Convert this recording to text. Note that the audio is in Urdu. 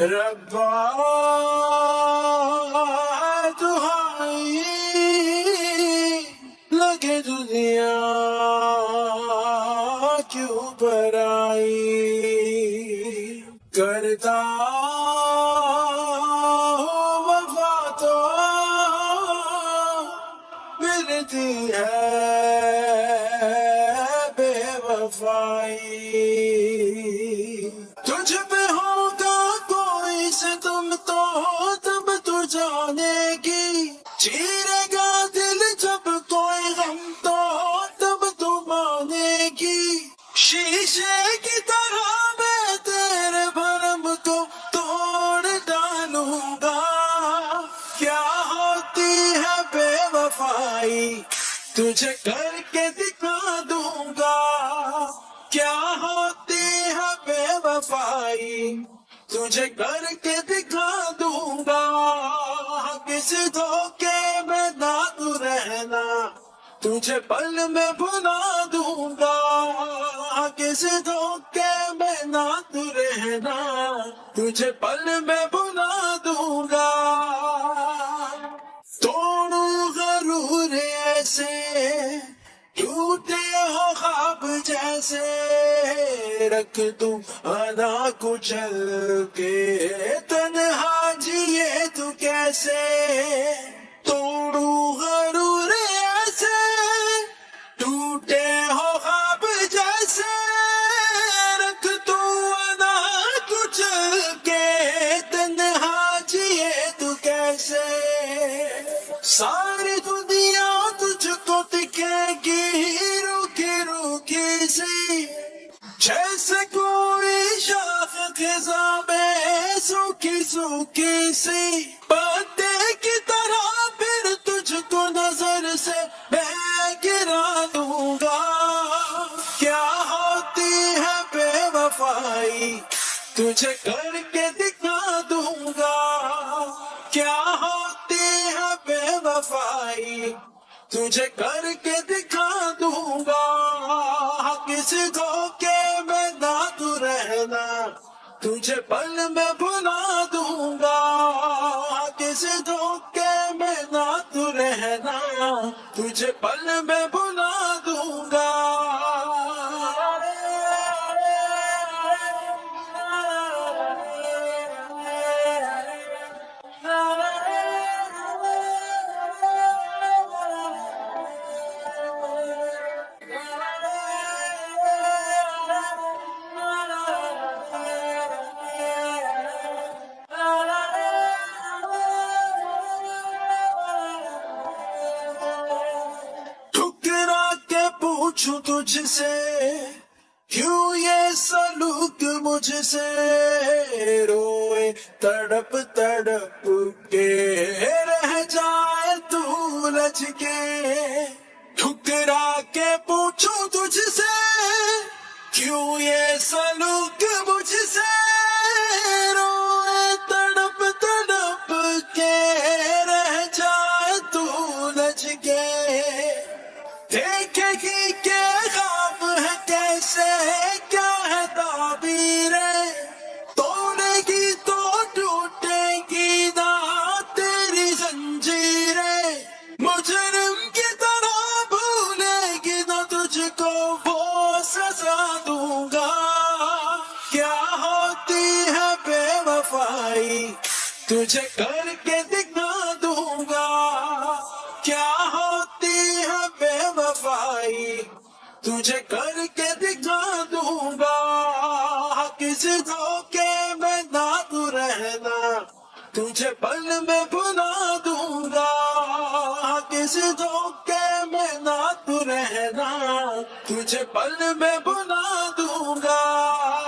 ربا لگے دنیا کیوں پر آئی۔ کرتا وفا تو ملتی ہے بے وفائی۔ جانے گی چیرے گا دل جب کوئی غم تو تب تو مانے گی شیشے کی طرح میں تیرے بھرم کو توڑ ڈالوں گا۔ کیا ہوتی ہے بے وفائی؟ تجھے کر کے دکھا دوں گا۔ کیا ہوتی ہے بے وفائی؟ تجھے کر کے دکھا دوں گا۔ کسی دھوکے میں نہ تو رہنا تجھے پل میں بھلا دوں گا کسی دھوکے میں نہ تو رہنا تجھے پل میں بھلا دوں گا توڑوں غرور ایسے ٹوٹے ہو خواب جیسے رکھ دوں ادا کچل کے تنہا جیے تو کیسے توڑوں غرور ایسے ٹوٹے ہو خواب جیسے رکھ دوں ادا کچل کے تنہا جیے تو کیسے ساری دنیا تجھ کو دکھے گی روکی روکی سی جیسے کوئی شاخ خزاں میں سوکھی سوکھی سی وفائی تجھے کر کے دکھا دوں گا۔ کیا ہوتی ہے بے وفائی؟ تجھے کر کے دکھا دوں گا۔ کسی دھوکے میں نہ تو رہنا؟ تجھے پل میں بھلا دوں گا۔ کسی دھوکے میں نہ تو رہنا؟ تجھے پل میں پوچھوں تجھ سے کیوں یہ سلوک مجھ سے روئے تڑپ تڑپ کے، رہ جائے تو لج کے ٹھکرا کے پوچھوں تجھ سے کیوں یہ سلوک مجھ سے روئے تڑپ تڑپ کے، رہ جائے تو لج کے وہ سزا دوں گا۔ کیا ہوتی ہے بے وفائی؟ تجھے کر کے دکھا دوں گا۔ کیا ہوتی ہے بے وفائی؟ تجھے کر کے دکھا دوں گا۔ کسی دھوکے میں نہ تو رہنا۔ تجھے پل میں رہنا تجھے پل میں بنا دوں گا۔